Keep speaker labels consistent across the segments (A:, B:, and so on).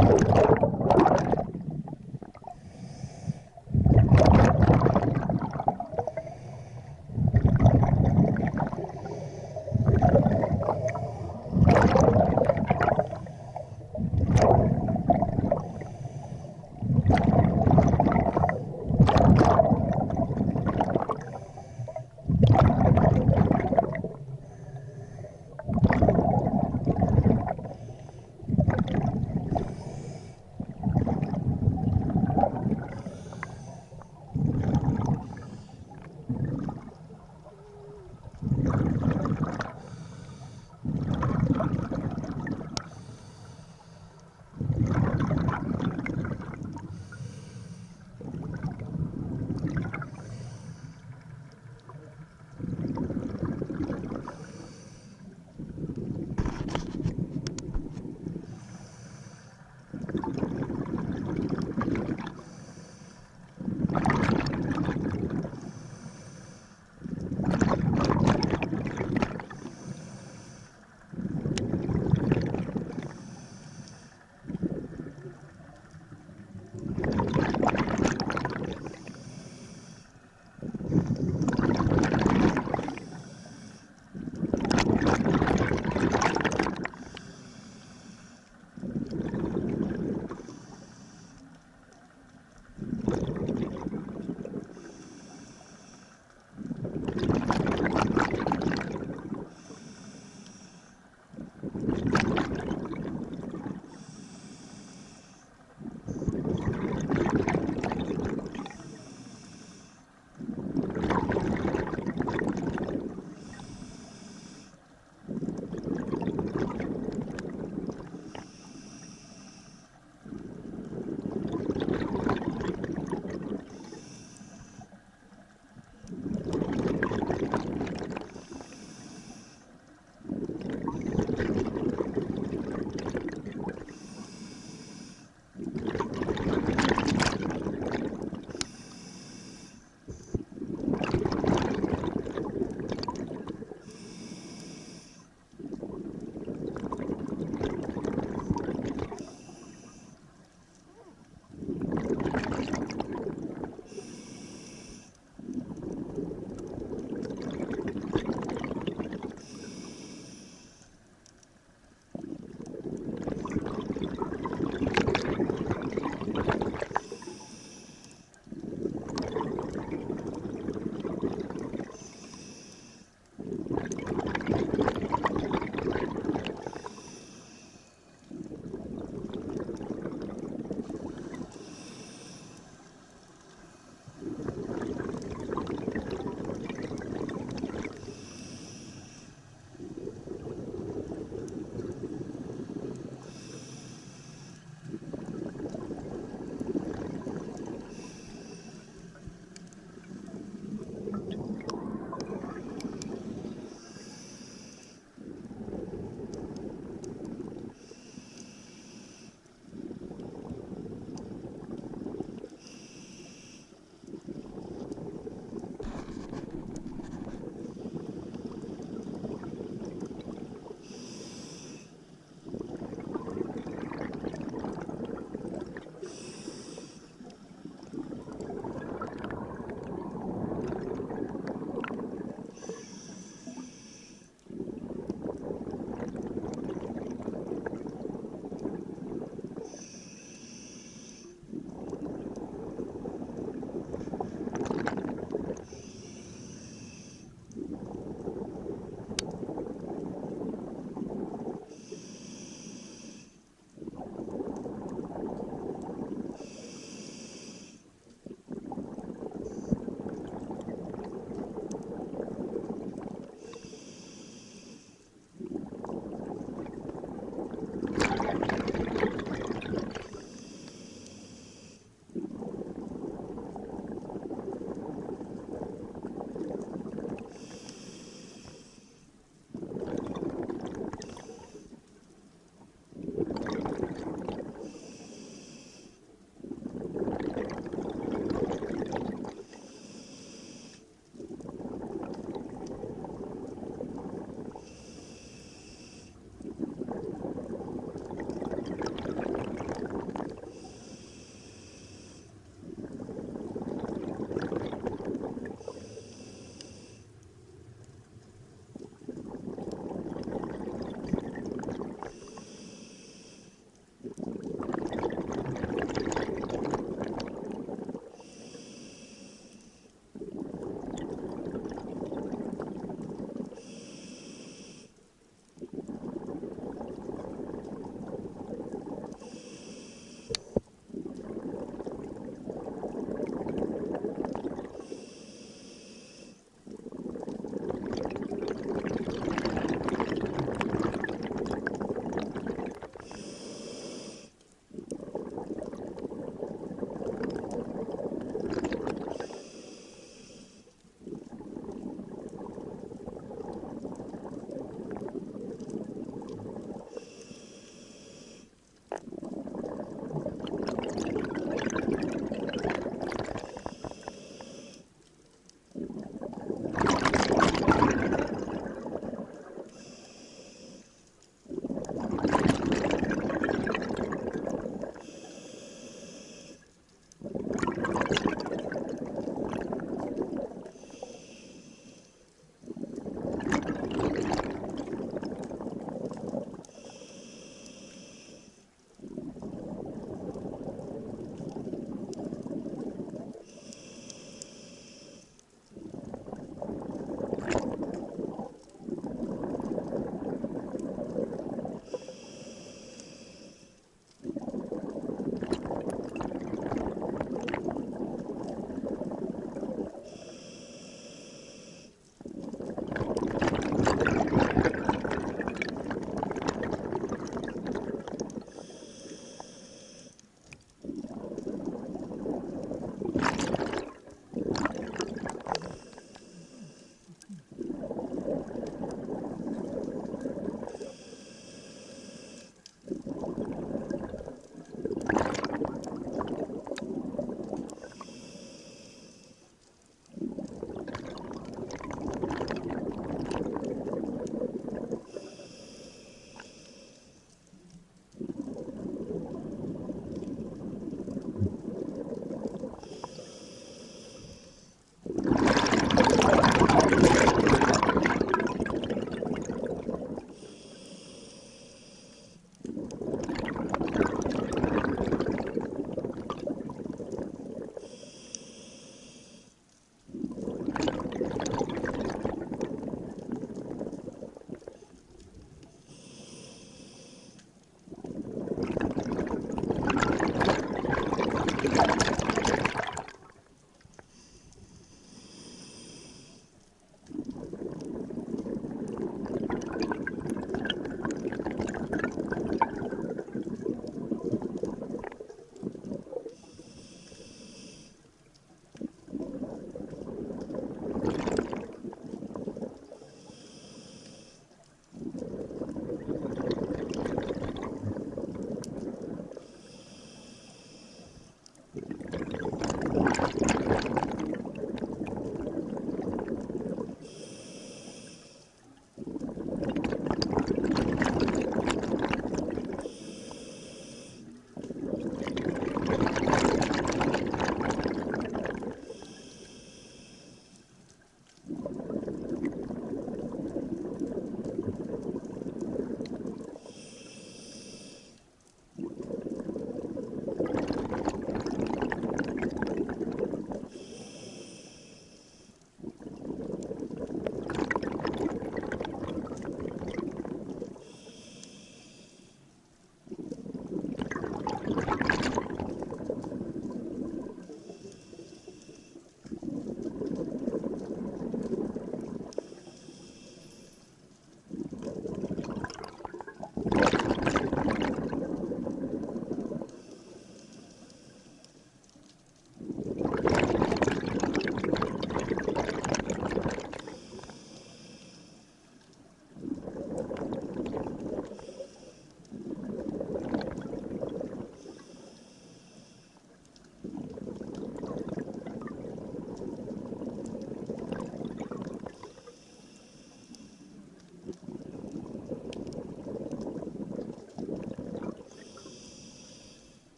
A: you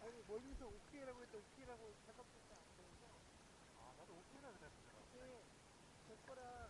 A: 아니, 멀리서 오케이라고 했더니 오케이라고 생각보다 안 보여서.
B: 아, 나도 오케이라 그랬어.
A: 이게 제 거라